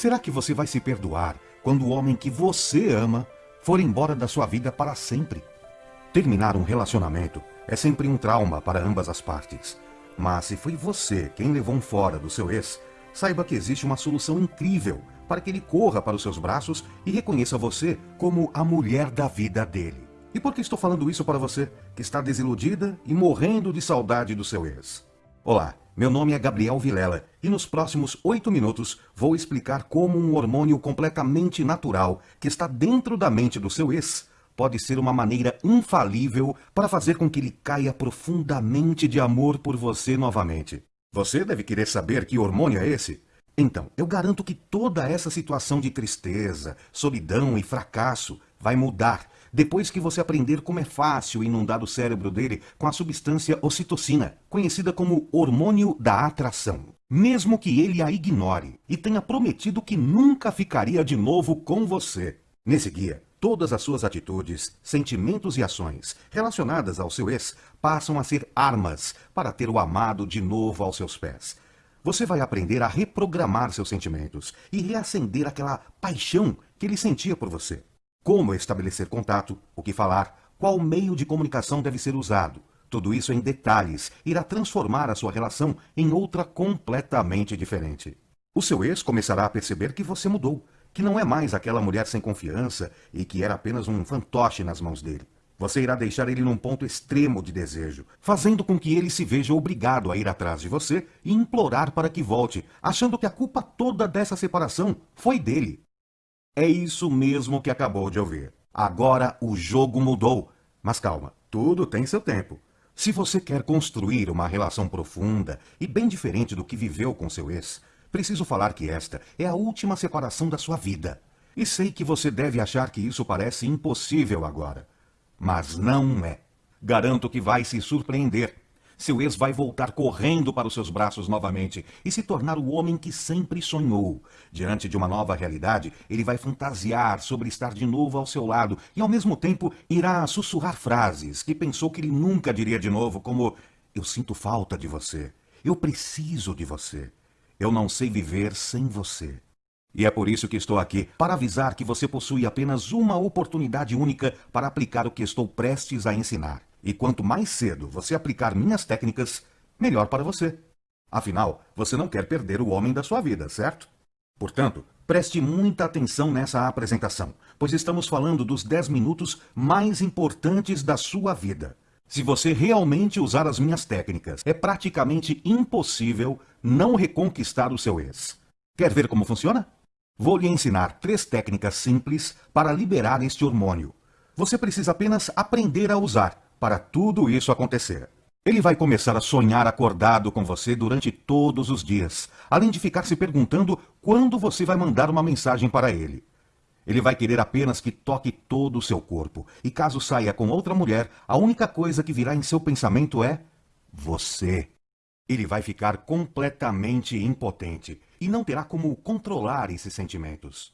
Será que você vai se perdoar quando o homem que você ama for embora da sua vida para sempre? Terminar um relacionamento é sempre um trauma para ambas as partes. Mas se foi você quem levou um fora do seu ex, saiba que existe uma solução incrível para que ele corra para os seus braços e reconheça você como a mulher da vida dele. E por que estou falando isso para você, que está desiludida e morrendo de saudade do seu ex? Olá, meu nome é Gabriel Vilela e nos próximos oito minutos vou explicar como um hormônio completamente natural que está dentro da mente do seu ex pode ser uma maneira infalível para fazer com que ele caia profundamente de amor por você novamente. Você deve querer saber que hormônio é esse? Então, eu garanto que toda essa situação de tristeza, solidão e fracasso vai mudar depois que você aprender como é fácil inundar o cérebro dele com a substância ocitocina, conhecida como hormônio da atração. Mesmo que ele a ignore e tenha prometido que nunca ficaria de novo com você. Nesse guia, todas as suas atitudes, sentimentos e ações relacionadas ao seu ex passam a ser armas para ter o amado de novo aos seus pés. Você vai aprender a reprogramar seus sentimentos e reacender aquela paixão que ele sentia por você. Como estabelecer contato, o que falar, qual meio de comunicação deve ser usado. Tudo isso em detalhes irá transformar a sua relação em outra completamente diferente. O seu ex começará a perceber que você mudou, que não é mais aquela mulher sem confiança e que era apenas um fantoche nas mãos dele. Você irá deixar ele num ponto extremo de desejo, fazendo com que ele se veja obrigado a ir atrás de você e implorar para que volte, achando que a culpa toda dessa separação foi dele. É isso mesmo que acabou de ouvir. Agora o jogo mudou. Mas calma, tudo tem seu tempo. Se você quer construir uma relação profunda e bem diferente do que viveu com seu ex, preciso falar que esta é a última separação da sua vida. E sei que você deve achar que isso parece impossível agora. Mas não é. Garanto que vai se surpreender seu ex vai voltar correndo para os seus braços novamente e se tornar o homem que sempre sonhou. Diante de uma nova realidade, ele vai fantasiar sobre estar de novo ao seu lado e, ao mesmo tempo, irá sussurrar frases que pensou que ele nunca diria de novo, como Eu sinto falta de você. Eu preciso de você. Eu não sei viver sem você. E é por isso que estou aqui, para avisar que você possui apenas uma oportunidade única para aplicar o que estou prestes a ensinar. E quanto mais cedo você aplicar minhas técnicas, melhor para você. Afinal, você não quer perder o homem da sua vida, certo? Portanto, preste muita atenção nessa apresentação, pois estamos falando dos 10 minutos mais importantes da sua vida. Se você realmente usar as minhas técnicas, é praticamente impossível não reconquistar o seu ex. Quer ver como funciona? Vou lhe ensinar três técnicas simples para liberar este hormônio. Você precisa apenas aprender a usar para tudo isso acontecer. Ele vai começar a sonhar acordado com você durante todos os dias, além de ficar se perguntando quando você vai mandar uma mensagem para ele. Ele vai querer apenas que toque todo o seu corpo, e caso saia com outra mulher, a única coisa que virá em seu pensamento é você. Ele vai ficar completamente impotente e não terá como controlar esses sentimentos.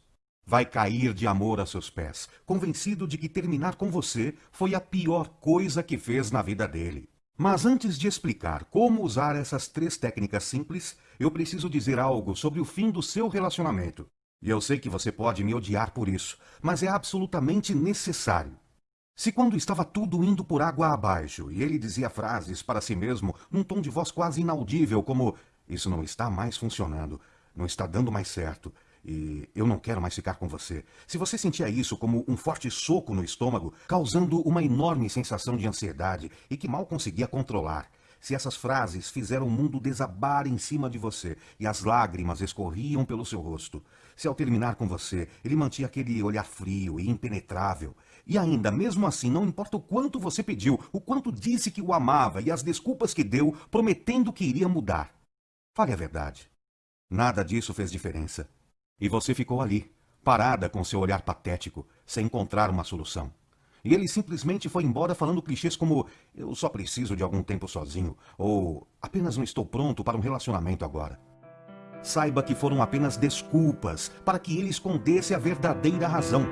Vai cair de amor a seus pés, convencido de que terminar com você foi a pior coisa que fez na vida dele. Mas antes de explicar como usar essas três técnicas simples, eu preciso dizer algo sobre o fim do seu relacionamento. E eu sei que você pode me odiar por isso, mas é absolutamente necessário. Se quando estava tudo indo por água abaixo e ele dizia frases para si mesmo num tom de voz quase inaudível como Isso não está mais funcionando, não está dando mais certo, e eu não quero mais ficar com você. Se você sentia isso como um forte soco no estômago, causando uma enorme sensação de ansiedade e que mal conseguia controlar, se essas frases fizeram o mundo desabar em cima de você e as lágrimas escorriam pelo seu rosto, se ao terminar com você ele mantinha aquele olhar frio e impenetrável, e ainda, mesmo assim, não importa o quanto você pediu, o quanto disse que o amava e as desculpas que deu, prometendo que iria mudar. Fale a verdade. Nada disso fez diferença. E você ficou ali, parada com seu olhar patético, sem encontrar uma solução. E ele simplesmente foi embora falando clichês como eu só preciso de algum tempo sozinho, ou apenas não estou pronto para um relacionamento agora. Saiba que foram apenas desculpas para que ele escondesse a verdadeira razão.